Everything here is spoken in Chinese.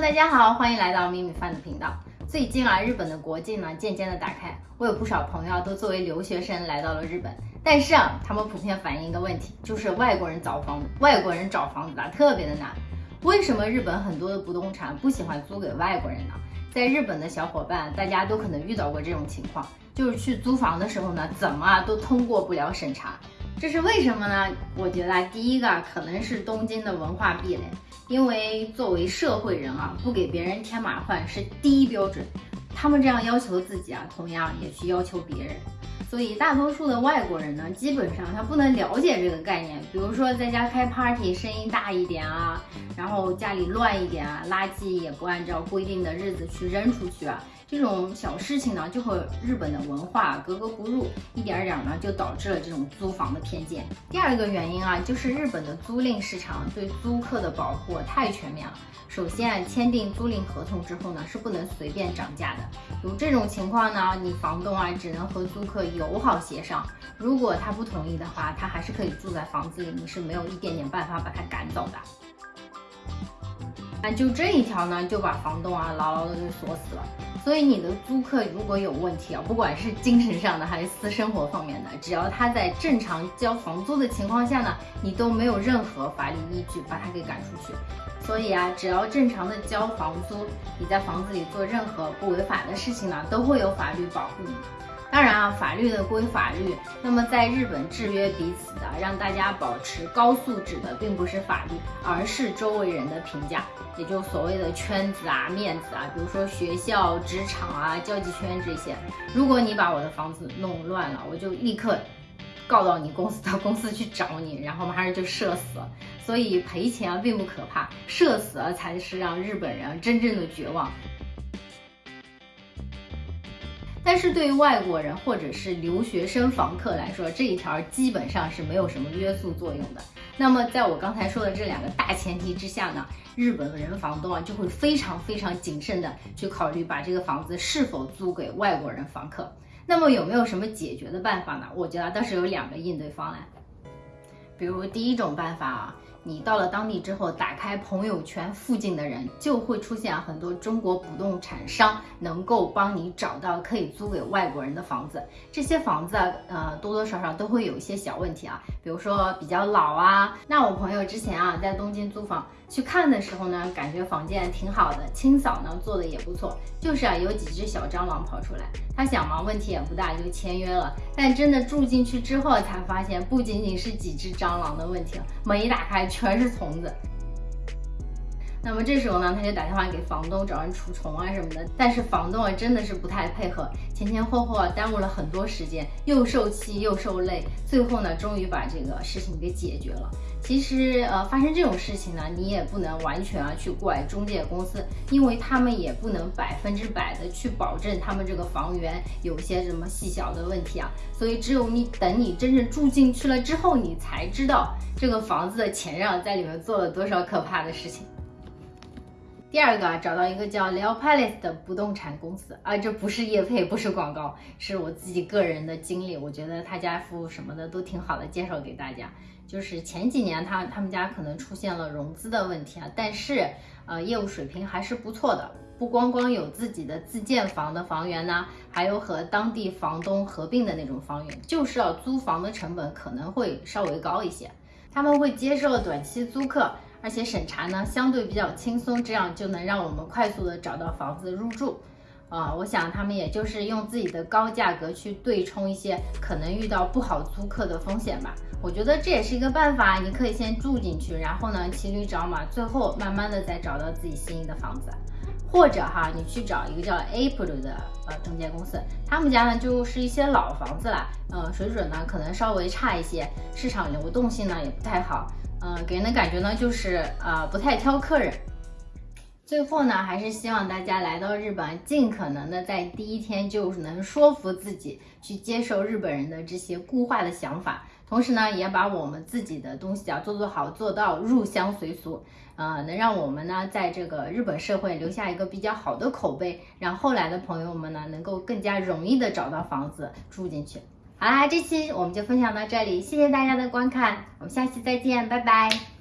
大家好，欢迎来到米米饭的频道。最近啊，日本的国境呢渐渐的打开，我有不少朋友都作为留学生来到了日本，但是啊，他们普遍反映一个问题，就是外国人找房，外国人找房子啊特别的难。为什么日本很多的不动产不喜欢租给外国人呢？在日本的小伙伴，大家都可能遇到过这种情况，就是去租房的时候呢，怎么啊都通过不了审查。这是为什么呢？我觉得第一个可能是东京的文化壁垒，因为作为社会人啊，不给别人添麻烦是第一标准。他们这样要求自己啊，同样也去要求别人。所以大多数的外国人呢，基本上他不能了解这个概念。比如说在家开 party，声音大一点啊，然后家里乱一点啊，垃圾也不按照规定的日子去扔出去啊。这种小事情呢，就和日本的文化格格不入，一点点呢就导致了这种租房的偏见。第二个原因啊，就是日本的租赁市场对租客的保护太全面了。首先啊，签订租赁合同之后呢，是不能随便涨价的。有这种情况呢，你房东啊只能和租客友好协商，如果他不同意的话，他还是可以住在房子里，你是没有一点点办法把他赶走的。那就这一条呢，就把房东啊牢牢的给锁死了。所以你的租客如果有问题啊，不管是精神上的还是私生活方面的，只要他在正常交房租的情况下呢，你都没有任何法律依据把他给赶出去。所以啊，只要正常的交房租，你在房子里做任何不违法的事情呢，都会有法律保护你。当然啊，法律的归法律。那么在日本制约彼此的，让大家保持高素质的，并不是法律，而是周围人的评价，也就所谓的圈子啊、面子啊，比如说学校、职场啊、交际圈这些。如果你把我的房子弄乱了，我就立刻告到你公司，到公司去找你，然后马上就社死了。所以赔钱啊并不可怕，社死了才是让日本人真正的绝望。但是对于外国人或者是留学生房客来说，这一条基本上是没有什么约束作用的。那么在我刚才说的这两个大前提之下呢，日本人房东啊就会非常非常谨慎的去考虑把这个房子是否租给外国人房客。那么有没有什么解决的办法呢？我觉得倒是有两个应对方案。比如第一种办法啊。你到了当地之后，打开朋友圈，附近的人就会出现很多中国不动产商能够帮你找到可以租给外国人的房子。这些房子啊，呃，多多少少都会有一些小问题啊，比如说比较老啊。那我朋友之前啊在东京租房去看的时候呢，感觉房间挺好的，清扫呢做的也不错，就是啊有几只小蟑螂跑出来。他想嘛，问题也不大，就签约了。但真的住进去之后，才发现不仅仅是几只蟑螂的问题，门一打开。全是虫子。那么这时候呢，他就打电话给房东找人除虫啊什么的。但是房东啊真的是不太配合，前前后后啊耽误了很多时间，又受气又受累。最后呢，终于把这个事情给解决了。其实呃，发生这种事情呢，你也不能完全啊去怪中介公司，因为他们也不能百分之百的去保证他们这个房源有些什么细小的问题啊。所以只有你等你真正住进去了之后，你才知道这个房子的前任在里面做了多少可怕的事情。第二个啊，找到一个叫 Leo Palace 的不动产公司啊，这不是业配，不是广告，是我自己个人的经历。我觉得他家服务什么的都挺好的，介绍给大家。就是前几年他他们家可能出现了融资的问题啊，但是呃业务水平还是不错的。不光光有自己的自建房的房源呢，还有和当地房东合并的那种房源，就是要租房的成本可能会稍微高一些。他们会接受短期租客。而且审查呢相对比较轻松，这样就能让我们快速的找到房子入住。啊，我想他们也就是用自己的高价格去对冲一些可能遇到不好租客的风险吧。我觉得这也是一个办法，你可以先住进去，然后呢骑驴找马，最后慢慢的再找到自己心仪的房子。或者哈，你去找一个叫 April 的呃中介公司，他们家呢就是一些老房子啦，呃水准呢可能稍微差一些，市场流动性呢也不太好。嗯，给人的感觉呢，就是啊，不太挑客人。最后呢，还是希望大家来到日本，尽可能的在第一天就能说服自己去接受日本人的这些固化的想法，同时呢，也把我们自己的东西啊做做好，做到入乡随俗，呃，能让我们呢在这个日本社会留下一个比较好的口碑，让后来的朋友们呢能够更加容易的找到房子住进去。好啦，这期我们就分享到这里，谢谢大家的观看，我们下期再见，拜拜。